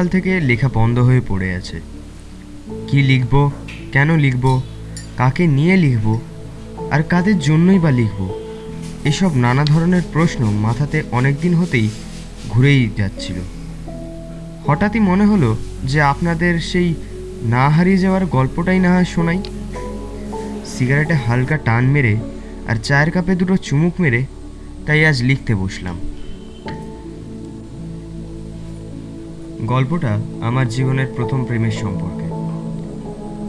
সকাল থেকে লেখা বন্ধ হয়ে পড়ে আছে। কি লিখব? কেন লিখব? কাকে নিয়ে লিখব? আর কাদের জন্যই বা লিখব? এসব নানা ধরনের প্রশ্ন মাথাতে অনেক দিন হতেই ঘুরেই যাচ্ছিল। হঠাৎই মনে হলো যে আপনাদের সেই না হারিয়ে যাওয়ার গল্পটাই না হয় শোনাই। সিগারেটে হালকা টান মেরে আর চায়ের কাপে দুটো চুমুক মেরে তাই আজ লিখতে বসলাম। গল্পটা আমার জীবনের প্রথম প্রেমের সম্পর্কে।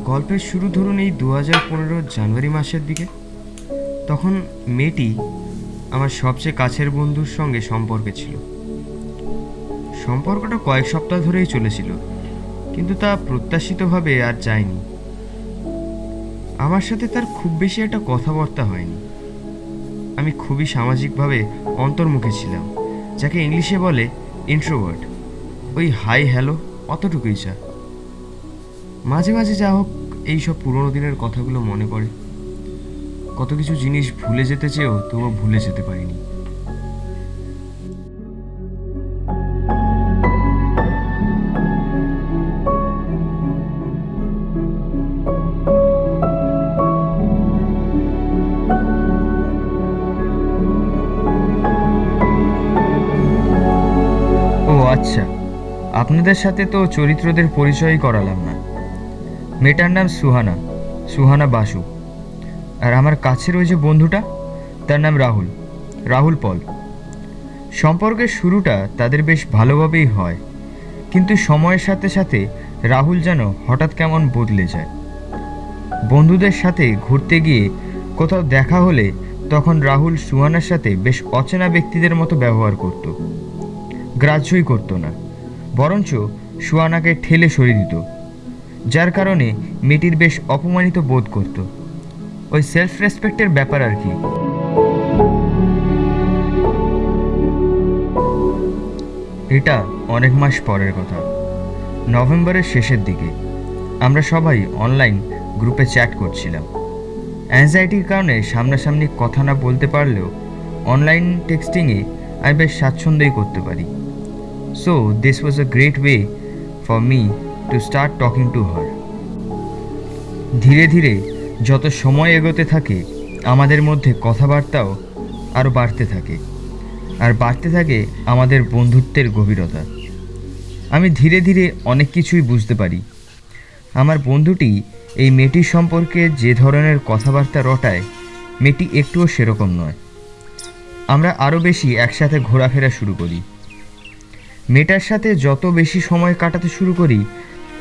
গল্পের শুরু ধরুন এই দু হাজার পনেরো জানুয়ারি মাসের দিকে। তখন মেয়েটি আমার সবচেয়ে কাছের বন্ধুর সঙ্গে সম্পর্কে ছিল। সম্পর্কটা কয়েক সপ্তাহ ধরেই চলেছিল, কিন্তু তা প্রত্যাশিতভাবে আর যায়নি। আমার সাথে তার খুব বেশি একটা কথাবার্তা হয়নি। আমি খুবই সামাজিকভাবে অন্তর্মুখী ছিলাম, যাকে ইংলিশে বলে ইন্ট্রোভার্ট ওই হাই হ্যালো, অতটুকুই যা মাঝে মাঝে যা হোক এইসব পুরোনো দিনের কথাগুলো মনে পড়ে। কত কিছু জিনিস ভুলে যেতে চেয়েও তবুও ভুলে যেতে পারিনি। ও আচ্ছা। আপনাদের সাথে তো চরিত্রদের পরিচয়ই করালাম না। মেয়েটার নাম সুহানা সুহানা বাসু। আর আমার কাছের ওই যে বন্ধুটা, তার নাম রাহুল রাহুল পল। সম্পর্কের শুরুটা তাদের বেশ ভালোভাবেই হয়, কিন্তু সময়ের সাথে সাথে রাহুল যেন হঠাৎ কেমন বদলে যায়। বন্ধুদের সাথে ঘুরতে গিয়ে কোথাও দেখা হলে তখন রাহুল, সুহানার সাথে বেশ অচেনা ব্যক্তিদের মতো ব্যবহার করতো। গ্রাহ্যই করতো না। বরঞ্চ সুয়ানাকে ঠেলে সরিয়ে দিত, যার কারণে মেয়েটির বেশ অপমানিত বোধ করত। ওই সেলফ রেসপেক্টের ব্যাপার আর কি। এটা অনেক মাস পরের কথা। নভেম্বরের শেষের দিকে আমরা সবাই অনলাইন গ্রুপে চ্যাট করছিলাম। অ্যাংজাইটির কারণে সামনাসামনি কথা না বলতে পারলেও অনলাইন টেক্সটিংয়ে আমি বেশ স্বাচ্ছন্দ্যই করতে পারি। So this was a great way for me to start talking to her ধীরে ধীরে যত সময় এগোতে থাকে, আমাদের মধ্যে কথাবার্তাও আরও বাড়তে থাকে। আর বাড়তে থাকে আমাদের বন্ধুত্বের গভীরতা। আমি ধীরে ধীরে অনেক কিছুই বুঝতে পারি। আমার বন্ধুটি এই মেয়েটির সম্পর্কে যে ধরনের কথাবার্তা রটায়, মেয়েটি একটুও সেরকম নয়। আমরা আরও বেশি একসাথে ঘোরাফেরা শুরু করি। মেয়েটার সাথে যত বেশি সময় কাটাতে শুরু করি,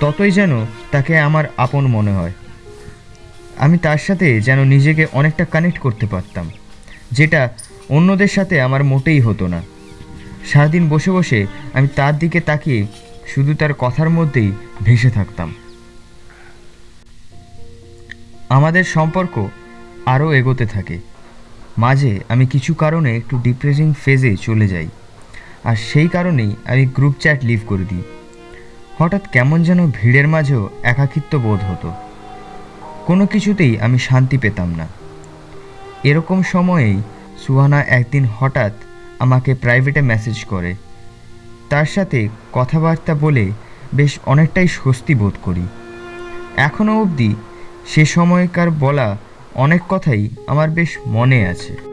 ততই যেন তাকে আমার আপন মনে হয়। আমি তার সাথে যেন নিজেকে অনেকটা কানেক্ট করতে পারতাম, যেটা অন্যদের সাথে আমার মোটেই হতো না। সারাদিন বসে বসে আমি তার দিকে তাকিয়ে শুধু তার কথার মধ্যেই ভেসে থাকতাম। আমাদের সম্পর্ক আরও এগোতে থাকে। মাঝে আমি কিছু কারণে একটু ডিপ্রেসিং ফেজে চলে যাই। আর সেই কারণেই আমি গ্রুপ চ্যাট লিভ করে দিই। হঠাৎ কেমন যেন ভিড়ের মাঝেও একাকিত্ব বোধ হতো। কোনো কিছুতেই আমি শান্তি পেতাম না। এরকম সময়েই সুহানা একদিন হঠাৎ আমাকে প্রাইভেটে মেসেজ করে। তার সাথে কথাবার্তা বলে বেশ অনেকটাই স্বস্তি বোধ করি। এখনও অবধি সে সময়কার বলা অনেক কথাই আমার বেশ মনে আছে।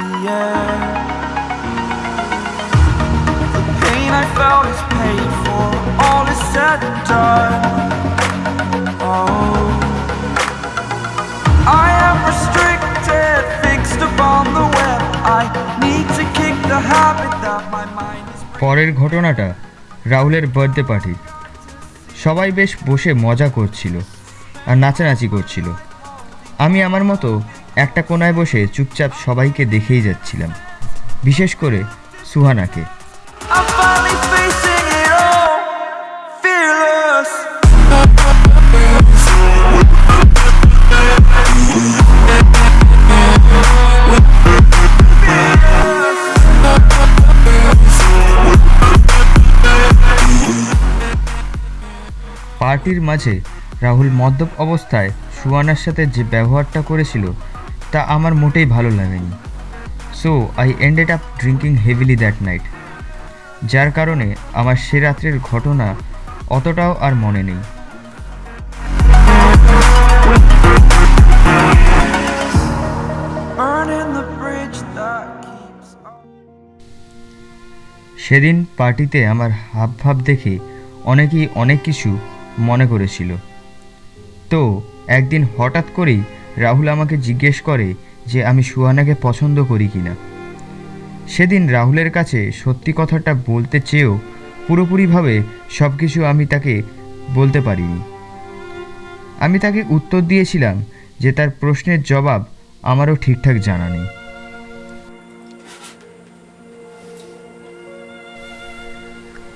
Air. The pain I felt is paid for, all is said and done. Oh, I am restricted, fixed upon the web. I need to kick the habit that my mind is. পরের ঘটনাটা রাহুলের birthday party সবাই বেশ বসে মজা করছিল আর নাচানাচি করছিল আমি আমার মতো একটা কোনায় বসে চুপচাপ সবাইকে দেখেই যাচ্ছিলাম বিশেষ করে সুহানাকে. পার্টির মাঝে রাহুল মদ্যপ অবস্থায় সুহানার সাথে যে ব্যবহারটা করেছিল তা আমার মোটেই ভালো লাগেনি। So I ended up drinking heavily that night যার কারণে আমার সে রাত্রের ঘটনা অতটাও আর মনে নেই. সেদিন পার্টিতে আমার হাবভাব দেখে অনেকেই অনেক কিছু মনে করেছিল। তো, একদিন হঠাৎ করেই রাহুল আমাকে জিজ্ঞেস করে যে আমি সুহানাকে পছন্দ করি কিনা। সেদিন রাহুলের কাছে সত্যি কথাটা বলতে চেয়েও পুরোপুরিভাবে সব কিছু আমি তাকে বলতে পারিনি। আমি তাকে উত্তর দিয়েছিলাম যে তার প্রশ্নের জবাব আমারও ঠিকঠাক জানা নেই।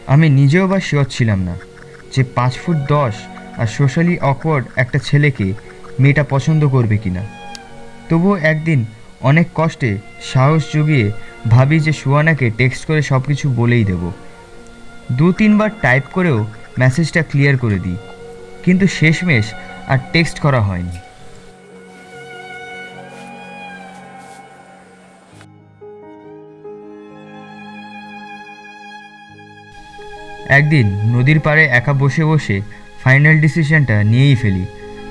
আমি নিজেও বা শিওর ছিলাম না যে পাঁচ ফুট দশ আর সোশ্যালি অকওয়ার্ড একটা ছেলেকে মেয়েটা পছন্দ করবে কিনা। তবুও একদিন অনেক কষ্টে সাহস জুগিয়ে ভাবি যে সুয়ানাকে টেক্সট করে সব কিছু বলেই দেব। দু তিনবার টাইপ করেও মেসেজটা ক্লিয়ার করে দিই। কিন্তু শেষমেশ আর টেক্সট করা হয়নি। একদিন নদীর পাড়ে একা বসে বসে ফাইনাল ডিসিশনটা নিয়েই ফেলি।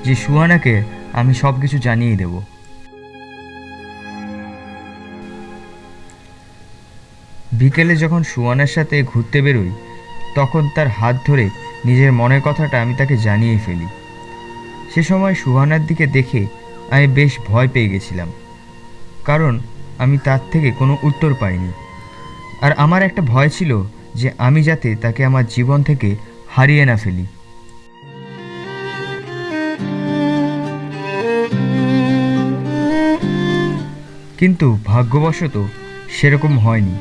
যে সুহানাকে আমি সব কিছু জানিয়ে দেব। বিকেলে যখন সুহানার সাথে ঘুরতে বেরোই, তখন তার হাত ধরে নিজের মনের কথাটা আমি তাকে জানিয়ে ফেলি। সে সময় সুহানার দিকে দেখে আমি বেশ ভয় পেয়ে গেছিলাম, কারণ আমি তার থেকে কোনো উত্তর পাইনি। আর আমার একটা ভয় ছিল যে আমি যাতে তাকে আমার জীবন থেকে হারিয়ে না ফেলি। কিন্তু ভাগ্যবশত সেরকম হয়নি।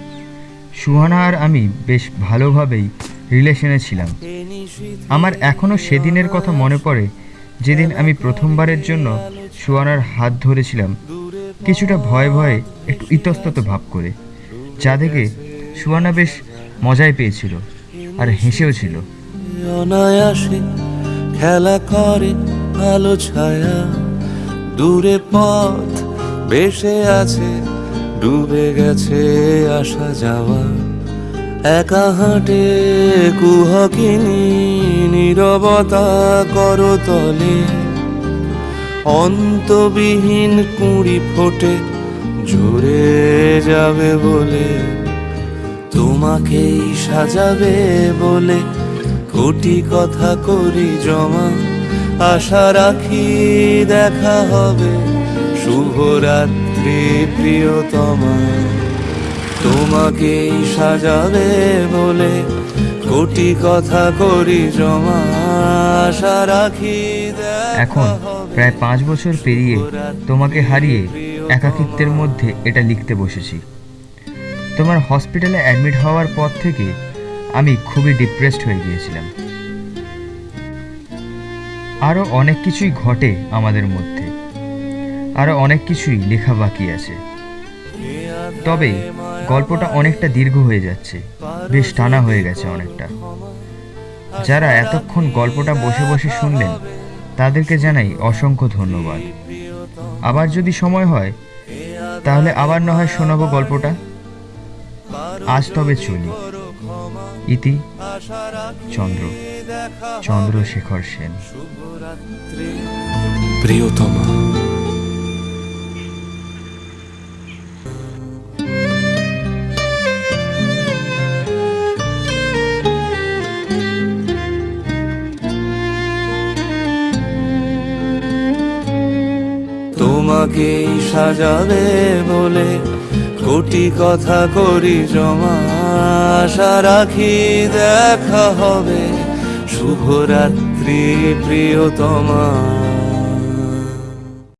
সুহানা আর আমি বেশ ভালোভাবেই রিলেশনে ছিলাম। আমার এখনও সেদিনের কথা মনে পড়ে যেদিন আমি প্রথমবারের জন্য সুহানার হাত ধরেছিলাম। কিছুটা ভয়ে ভয়ে একটু ইতস্তত ভাব করে। যা দেখে সুহানা বেশ মজাই পেয়েছিল আর হেসেও ছিল। খেলা করে আলো ছায়া, দূরে পথ বেসে আছে, ডুবে গেছে আসা যাওয়া। একা হাঁটে কুহকিনী, নীরবতা করতলে। অন্তবিহীন কুড়ি ফোটে, ঝরে যাবে বলে। তোমাকেই সাজাবে বলে কোটি কথা করি জমা। আশা রাখি দেখা হবে। শুভরাত্রি প্রিয়তমা। তোমাকেই সাজাবে বলে কোটি কথা করি জমা। আশা রাখি এখন প্রায় পাঁচ বছর পেরিয়ে তোমাকে হারিয়ে একাকিত্বের মধ্যে এটা লিখতে বসেছি। তোমার হসপিটালে অ্যাডমিট হওয়ার পর থেকে আমি খুবই ডিপ্রেসড হয়ে গিয়েছিলাম। আরও অনেক কিছুই ঘটে আমাদের মধ্যে। আরও অনেক কিছুই লেখা বাকি আছে। তবে গল্পটা অনেকটা দীর্ঘ হয়ে যাচ্ছে। বেশ টানা হয়ে গেছে অনেকটা। যারা এতক্ষণ গল্পটা বসে বসে শুনলেন, তাদেরকে জানাই অসংখ্য ধন্যবাদ। আবার যদি সময় হয়, তাহলে আবার না হয় শোনাবো গল্পটা? আজ তবে চলি। ইতি চন্দ্র। চন্দ্রশেখর সেন। প্রিয়তমা তোমাকেই সাজাবে বলে কোটি কথা করি জমা আশা রাখি দেখা হবে। শুভরাত্রি প্রিয়তমা।